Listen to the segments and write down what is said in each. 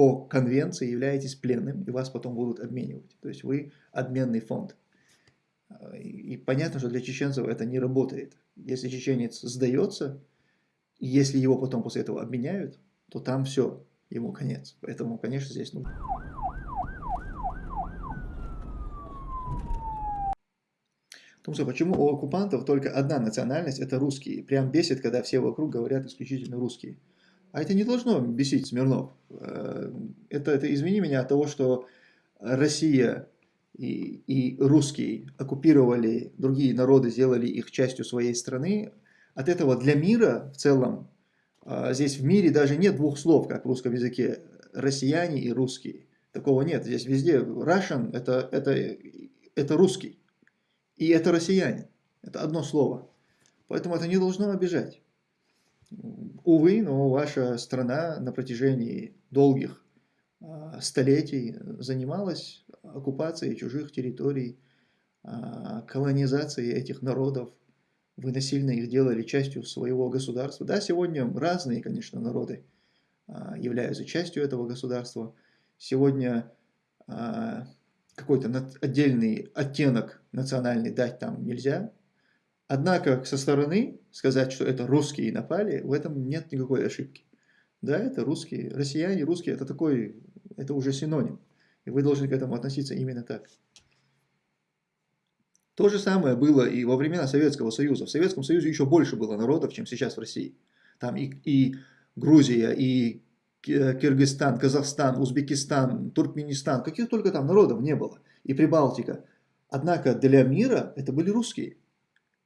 по конвенции являетесь пленным, и вас потом будут обменивать. То есть вы обменный фонд. И понятно, что для чеченцев это не работает. Если чеченец сдается, если его потом после этого обменяют, то там все, ему конец. Поэтому, конечно, здесь нужно. Тумсо, почему у оккупантов только одна национальность – это русские? Прям бесит, когда все вокруг говорят исключительно русские. А это не должно бесить Смирнов. Э, это, это извини меня от того, что Россия и, и русские оккупировали другие народы, сделали их частью своей страны. От этого для мира в целом, э, здесь в мире даже нет двух слов, как в русском языке, россияне и русские. Такого нет. Здесь везде Russian это, это, это русский. И это россиянин. Это одно слово. Поэтому это не должно обижать. Увы, но ваша страна на протяжении долгих а, столетий занималась оккупацией чужих территорий, а, колонизацией этих народов. Вы насильно их делали частью своего государства. Да, сегодня разные, конечно, народы а, являются частью этого государства. Сегодня какой-то отдельный оттенок национальный дать там нельзя. Однако со стороны сказать, что это русские напали, в этом нет никакой ошибки. Да, это русские. Россияне, русские, это такой, это уже синоним. И вы должны к этому относиться именно так. То же самое было и во времена Советского Союза. В Советском Союзе еще больше было народов, чем сейчас в России. Там и, и Грузия, и Киргизстан, Казахстан, Узбекистан, Туркменистан, каких только там народов не было, и Прибалтика. Однако для мира это были русские.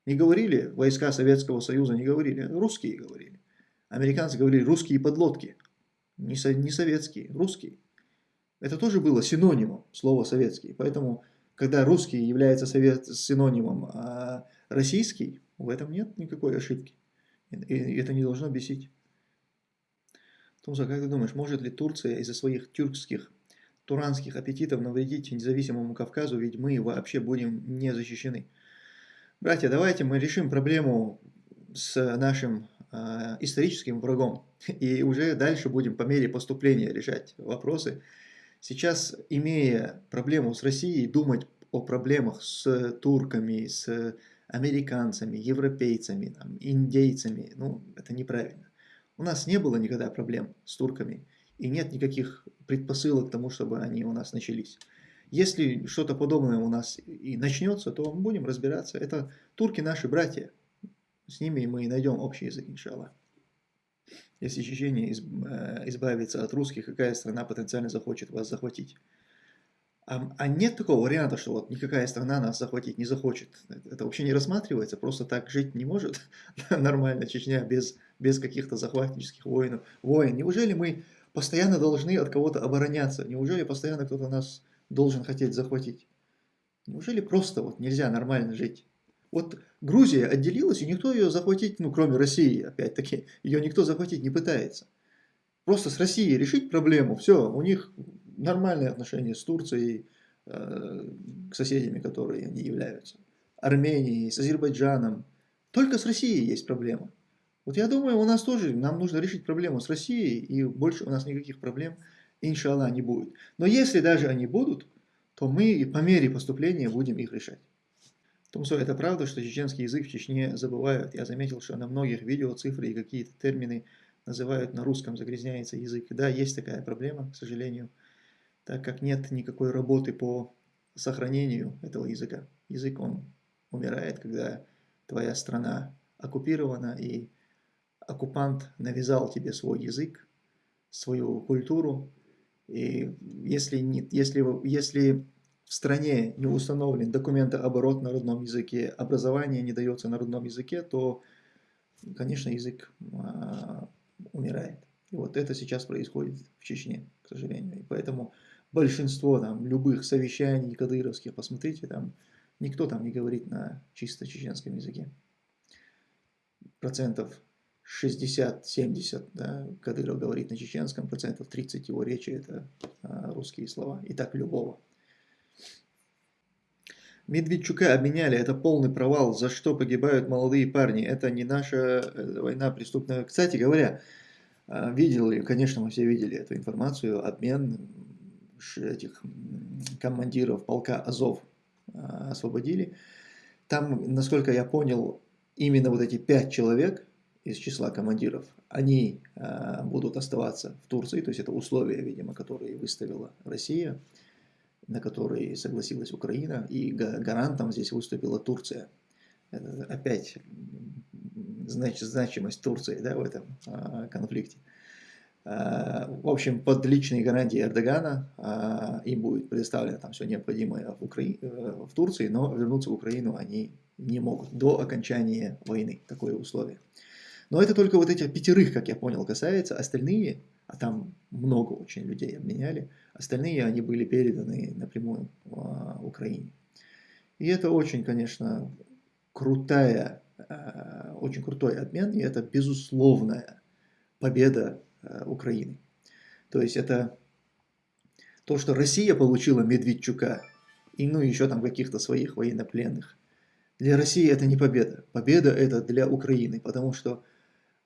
Не говорили войска Советского Союза, не говорили, русские говорили. Американцы говорили русские подлодки, не, со, не советские, русские. Это тоже было синонимом слова советский. Поэтому, когда русский является совет, синонимом, а российский, в этом нет никакой ошибки. И это не должно бесить. Тумса, как ты думаешь, может ли Турция из-за своих тюркских, туранских аппетитов навредить независимому Кавказу, ведь мы вообще будем не защищены? Братья, давайте мы решим проблему с нашим э, историческим врагом, и уже дальше будем по мере поступления решать вопросы. Сейчас, имея проблему с Россией, думать о проблемах с турками, с американцами, европейцами, там, индейцами, ну, это неправильно. У нас не было никогда проблем с турками, и нет никаких предпосылок к тому, чтобы они у нас начались. Если что-то подобное у нас и начнется, то мы будем разбираться. Это турки наши братья. С ними мы найдем общий язык, иншаллах. Если Чечения э, избавится от русских, какая страна потенциально захочет вас захватить? А, а нет такого варианта, что вот никакая страна нас захватить не захочет. Это вообще не рассматривается, просто так жить не может нормально Чечня без, без каких-то захватнических воинов. Войн. Неужели мы постоянно должны от кого-то обороняться? Неужели постоянно кто-то нас должен хотеть захватить? Неужели просто вот нельзя нормально жить? Вот Грузия отделилась, и никто ее захватить, ну кроме России, опять-таки, ее никто захватить не пытается. Просто с Россией решить проблему, все, у них нормальные отношения с Турцией, э, к соседями, которые они являются. Арменией, с Азербайджаном. Только с Россией есть проблема. Вот я думаю, у нас тоже, нам нужно решить проблему с Россией, и больше у нас никаких проблем, иншаллах, не будет. Но если даже они будут, то мы по мере поступления будем их решать. Тумсо, это правда, что чеченский язык в Чечне забывают? Я заметил, что на многих видео цифры и какие-то термины называют на русском, загрязняется язык. Да, есть такая проблема, к сожалению так как нет никакой работы по сохранению этого языка. Язык, он умирает, когда твоя страна оккупирована, и оккупант навязал тебе свой язык, свою культуру. И если, не, если, если в стране не установлен документооборот на родном языке, образование не дается на родном языке, то, конечно, язык а, умирает. И вот это сейчас происходит в Чечне, к сожалению. И поэтому большинство там любых совещаний кадыровских, посмотрите, там никто там не говорит на чисто чеченском языке. Процентов 60-70, да, Кадыров говорит на чеченском, процентов 30 его речи это а, русские слова. И так любого. Медведчука обменяли, это полный провал, за что погибают молодые парни, это не наша э, война преступная. Кстати говоря, А, видели, конечно, мы все видели эту информацию, обмен этих командиров полка Азов а, освободили. Там, насколько я понял, именно вот эти пять человек из числа командиров, они а, будут оставаться в Турции, то есть это условия, видимо, которые выставила Россия, на которые согласилась Украина, и гарантом здесь выступила Турция. Это опять значит, значимость Турции да, в этом а, конфликте. А, в общем, под личные гарантии Эрдогана а, им будет предоставлено там все необходимое в, Укра... Э, в Турции, но вернуться в Украину они не могут до окончания войны, такое условие. Но это только вот этих пятерых, как я понял, касается. Остальные, а там много очень людей обменяли, остальные они были переданы напрямую в Украине. И это очень, конечно, крутая Э, очень крутой обмен, и это безусловная победа э, Украины. То есть это то, что Россия получила Медведчука, и ну еще там каких-то своих военнопленных. Для России это не победа. Победа это для Украины, потому что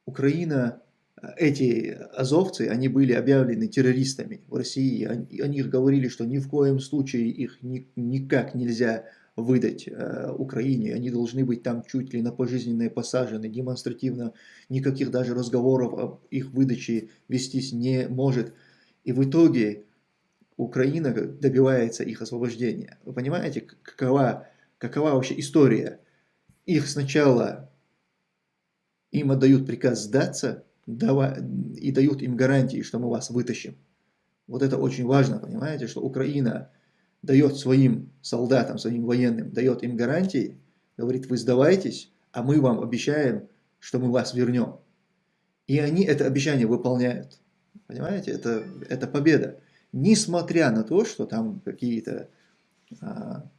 Украина, э, эти азовцы, они были объявлены террористами в России. Они, они говорили, что ни в коем случае их ни, никак нельзя выдать э, Украине. Они должны быть там чуть ли на пожизненные посажены, демонстративно никаких даже разговоров об их выдаче вестись не может. И в итоге Украина добивается их освобождения. Вы понимаете, какова, какова вообще история? Их сначала им отдают приказ сдаться и дают им гарантии, что мы вас вытащим. Вот это очень важно, понимаете, что Украина дает своим солдатам, своим военным, дает им гарантии, говорит, вы сдавайтесь, а мы вам обещаем, что мы вас вернем. И они это обещание выполняют. Понимаете, это, это победа. Несмотря на то, что там какие-то... А,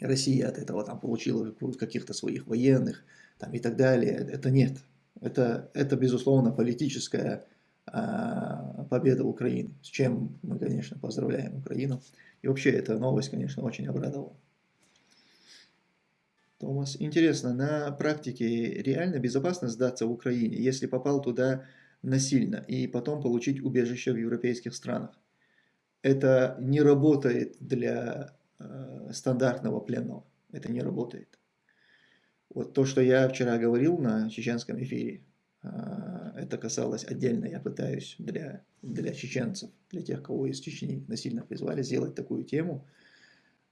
Россия от этого там получила каких-то своих военных там, и так далее. Это нет. Это, это безусловно, политическая а, победа Украины, с чем мы, конечно, поздравляем Украину. И вообще эта новость, конечно, очень обрадовала. Томас, интересно, на практике реально безопасно сдаться в Украине, если попал туда насильно и потом получить убежище в европейских странах? Это не работает для э, стандартного пленного. Это не работает. Вот то, что я вчера говорил на чеченском эфире, а, это касалось отдельно, я пытаюсь для, для чеченцев, для тех, кого из Чечни насильно призвали, сделать такую тему.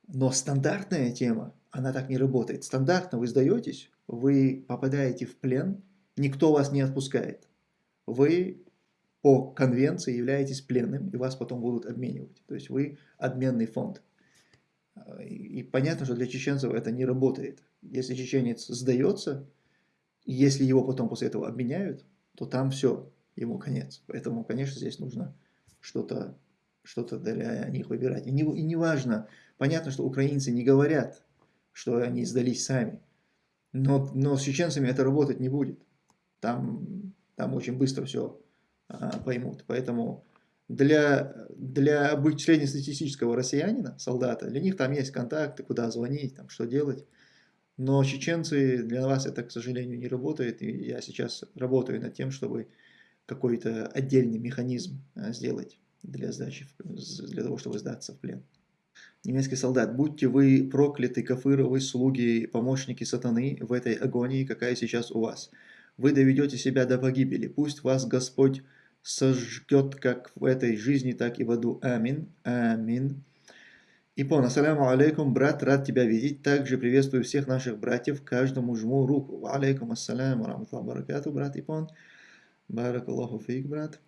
Но стандартная тема, она так не работает. Стандартно вы сдаетесь, вы попадаете в плен, никто вас не отпускает. Вы по конвенции являетесь пленным, и вас потом будут обменивать. То есть вы обменный фонд. И понятно, что для чеченцев это не работает. Если чеченец сдается, если его потом после этого обменяют, то там все, ему конец. Поэтому, конечно, здесь нужно что-то что-то для них выбирать. И не, и не важно, понятно, что украинцы не говорят, что они сдались сами, но, но с чеченцами это работать не будет. Там, там очень быстро все а, поймут. Поэтому для, для среднестатистического россиянина, солдата, для них там есть контакты, куда звонить, там, что делать. Но чеченцы, для вас это, к сожалению, не работает, и я сейчас работаю над тем, чтобы какой-то отдельный механизм а, сделать для сдачи, для того, чтобы сдаться в плен. Немецкий солдат, будьте вы прокляты, кафыровы, слуги, помощники сатаны в этой агонии, какая сейчас у вас. Вы доведете себя до погибели, пусть вас Господь сожгет как в этой жизни, так и в аду. Амин. Амин. Ипон, ассаляму алейкум, брат, рад тебя видеть. Также приветствую всех наших братьев, каждому жму руку. Алейкум ассаляму, рамтла баракату, брат Ипон. Барак Аллаху фейк, брат.